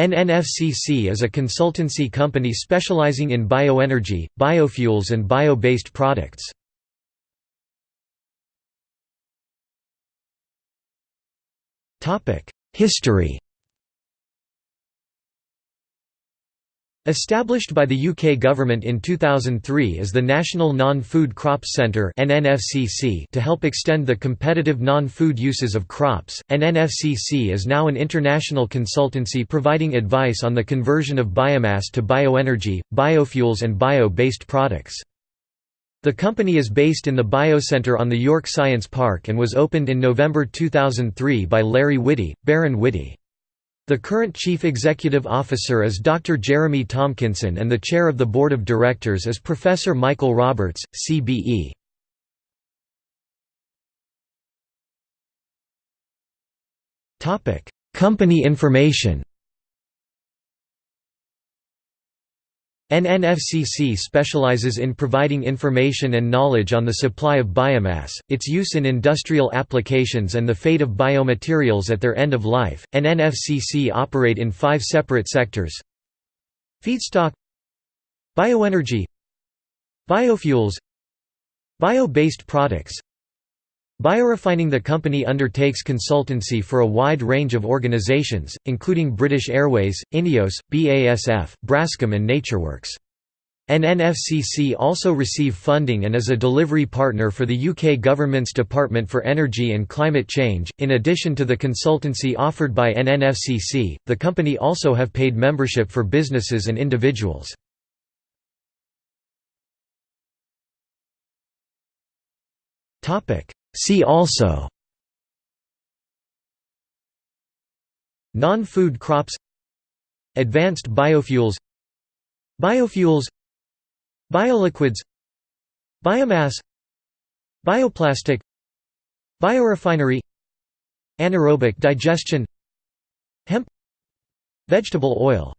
NNFCC is a consultancy company specializing in bioenergy, biofuels and bio-based products. History Established by the UK government in 2003 as the National Non-Food Crops Centre to help extend the competitive non-food uses of crops, NNFCC is now an international consultancy providing advice on the conversion of biomass to bioenergy, biofuels and bio-based products. The company is based in the Biocenter on the York Science Park and was opened in November 2003 by Larry Whitty, Baron Whitty. The current Chief Executive Officer is Dr. Jeremy Tomkinson and the Chair of the Board of Directors is Professor Michael Roberts, CBE. Company information NNFCC specializes in providing information and knowledge on the supply of biomass, its use in industrial applications and the fate of biomaterials at their end of life. NNFCC operate in five separate sectors Feedstock Bioenergy Biofuels Bio-based products Biorefining The company undertakes consultancy for a wide range of organisations, including British Airways, INEOS, BASF, Braskem and NatureWorks. NNFCC also receive funding and is a delivery partner for the UK government's Department for Energy and Climate Change. In addition to the consultancy offered by NNFCC, the company also have paid membership for businesses and individuals. Topic: See also Non-food crops Advanced biofuels Biofuels Bioliquids Biomass Bioplastic Biorefinery Anaerobic digestion Hemp Vegetable oil